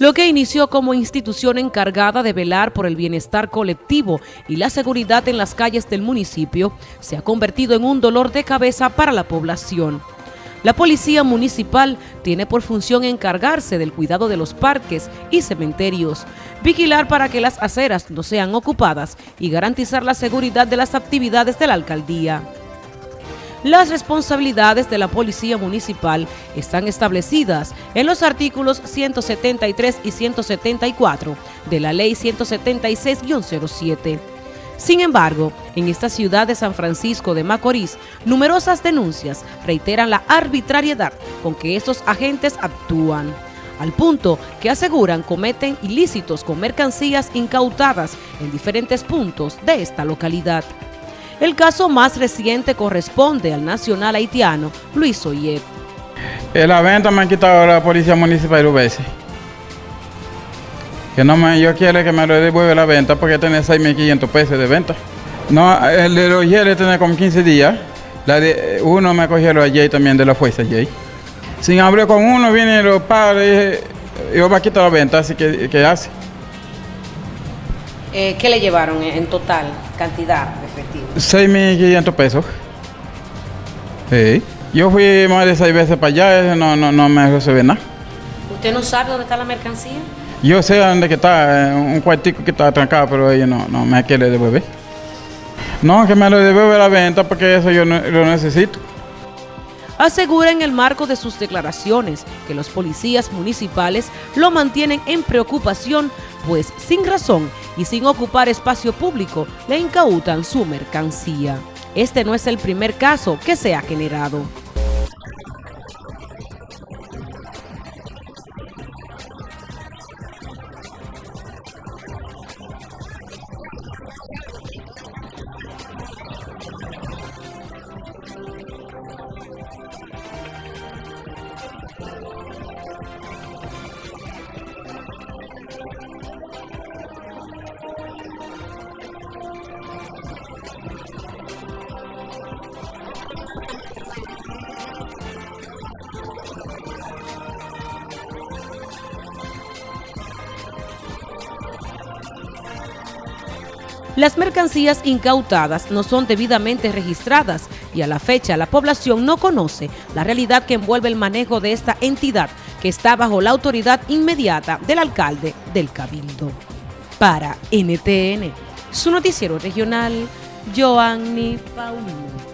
lo que inició como institución encargada de velar por el bienestar colectivo y la seguridad en las calles del municipio, se ha convertido en un dolor de cabeza para la población. La Policía Municipal tiene por función encargarse del cuidado de los parques y cementerios, vigilar para que las aceras no sean ocupadas y garantizar la seguridad de las actividades de la alcaldía. Las responsabilidades de la Policía Municipal están establecidas en los artículos 173 y 174 de la Ley 176-07. Sin embargo, en esta ciudad de San Francisco de Macorís, numerosas denuncias reiteran la arbitrariedad con que estos agentes actúan, al punto que aseguran cometen ilícitos con mercancías incautadas en diferentes puntos de esta localidad. El caso más reciente corresponde al nacional haitiano Luis Oyet. En la venta me han quitado la policía municipal dos veces. Que no me, yo quiero que me lo devuelva la venta porque tiene 6.500 pesos de venta. No, el de los Yale tiene como 15 días. La de, uno me cogieron ayer también de la fuerza ayer. Sin hablar con uno, viene los padres y yo me a quitar la venta, así que ¿qué hace? Eh, ¿Qué le llevaron en total, cantidad de efectivo? 6.500 pesos. Sí. Yo fui más de seis veces para allá, no, no, no me resuelve nada. ¿Usted no sabe dónde está la mercancía? Yo sé dónde que está, un cuartico que está trancado, pero ella no, no me quiere devolver. No, que me lo devuelve la venta porque eso yo no, lo necesito. Asegura en el marco de sus declaraciones que los policías municipales lo mantienen en preocupación, pues sin razón y sin ocupar espacio público le incautan su mercancía. Este no es el primer caso que se ha generado. Las mercancías incautadas no son debidamente registradas y a la fecha la población no conoce la realidad que envuelve el manejo de esta entidad que está bajo la autoridad inmediata del alcalde del Cabildo. Para NTN, su noticiero regional, Joanny Paulino.